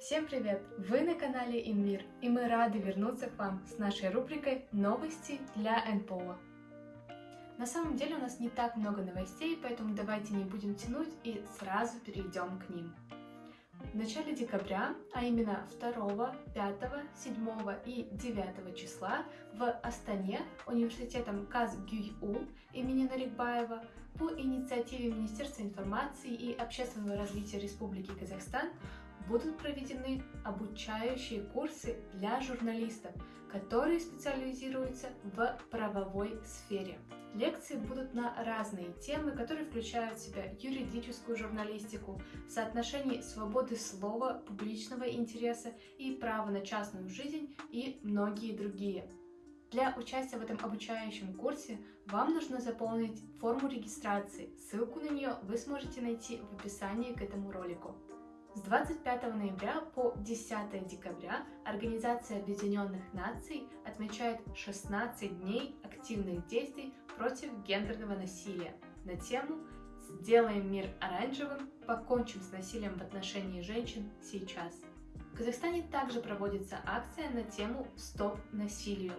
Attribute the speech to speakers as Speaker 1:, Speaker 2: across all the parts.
Speaker 1: Всем привет! Вы на канале Инмир, и мы рады вернуться к вам с нашей рубрикой «Новости для НПО». На самом деле у нас не так много новостей, поэтому давайте не будем тянуть и сразу перейдем к ним. В начале декабря, а именно 2, 5, 7 и 9 числа в Астане университетом КазГЮЙУ имени Нарикбаева по инициативе Министерства информации и общественного развития Республики Казахстан будут проведены обучающие курсы для журналистов, которые специализируются в правовой сфере. Лекции будут на разные темы, которые включают в себя юридическую журналистику, соотношение свободы слова, публичного интереса и права на частную жизнь и многие другие. Для участия в этом обучающем курсе вам нужно заполнить форму регистрации. Ссылку на нее вы сможете найти в описании к этому ролику. С 25 ноября по 10 декабря Организация Объединенных Наций отмечает 16 дней активных действий против гендерного насилия на тему «Сделаем мир оранжевым, покончим с насилием в отношении женщин сейчас». В Казахстане также проводится акция на тему «Стоп насилию».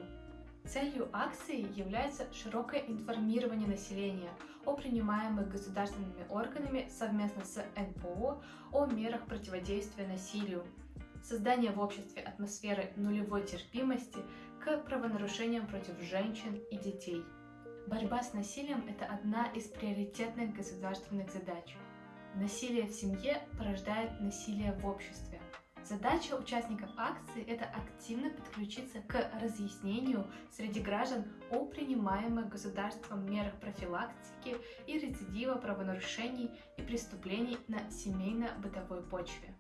Speaker 1: Целью акции является широкое информирование населения о принимаемых государственными органами совместно с НПО о мерах противодействия насилию, создание в обществе атмосферы нулевой терпимости к правонарушениям против женщин и детей. Борьба с насилием – это одна из приоритетных государственных задач. Насилие в семье порождает насилие в обществе. Задача участников акции – это активно подключиться к разъяснению среди граждан о принимаемых государством мерах профилактики и рецидива правонарушений и преступлений на семейно-бытовой почве.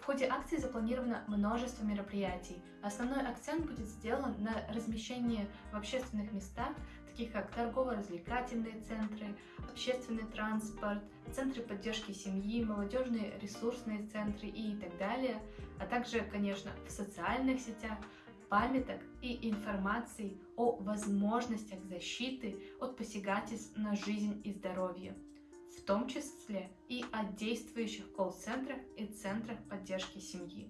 Speaker 1: В ходе акции запланировано множество мероприятий. Основной акцент будет сделан на размещении в общественных местах, таких как торгово-развлекательные центры, общественный транспорт, центры поддержки семьи, молодежные ресурсные центры и так далее, а также, конечно, в социальных сетях, памяток и информации о возможностях защиты от посягательств на жизнь и здоровье в том числе и о действующих колл-центрах и центрах поддержки семьи.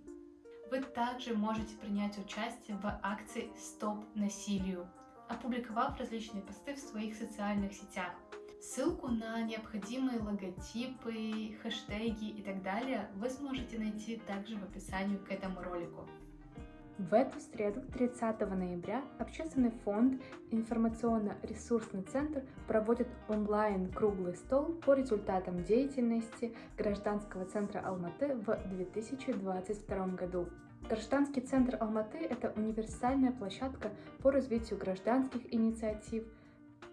Speaker 1: Вы также можете принять участие в акции «Стоп насилию», опубликовав различные посты в своих социальных сетях. Ссылку на необходимые логотипы, хэштеги и так далее вы сможете найти также в описании к этому ролику.
Speaker 2: В эту среду, 30 ноября, Общественный фонд «Информационно-ресурсный центр» проводит онлайн круглый стол по результатам деятельности Гражданского центра Алматы в 2022 году. Гражданский центр Алматы – это универсальная площадка по развитию гражданских инициатив,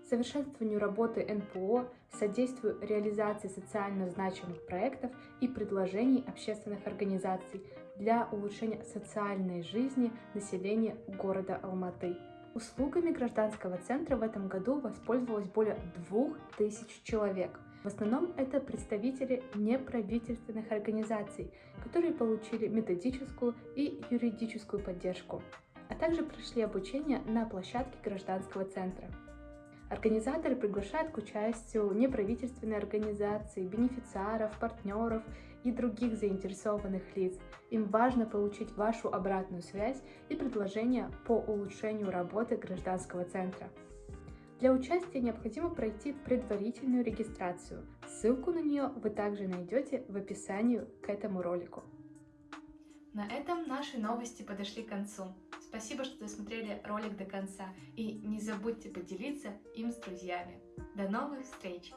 Speaker 2: совершенствованию работы НПО, содействию реализации социально значимых проектов и предложений общественных организаций для улучшения социальной жизни населения города Алматы. Услугами гражданского центра в этом году воспользовалось более 2000 человек. В основном это представители неправительственных организаций, которые получили методическую и юридическую поддержку, а также прошли обучение на площадке гражданского центра. Организаторы приглашают к участию неправительственные организации, бенефициаров, партнеров и других заинтересованных лиц. Им важно получить вашу обратную связь и предложения по улучшению работы гражданского центра. Для участия необходимо пройти предварительную регистрацию. Ссылку на нее вы также найдете в описании к этому ролику.
Speaker 1: На этом наши новости подошли к концу. Спасибо, что досмотрели ролик до конца и не забудьте поделиться им с друзьями. До новых встреч!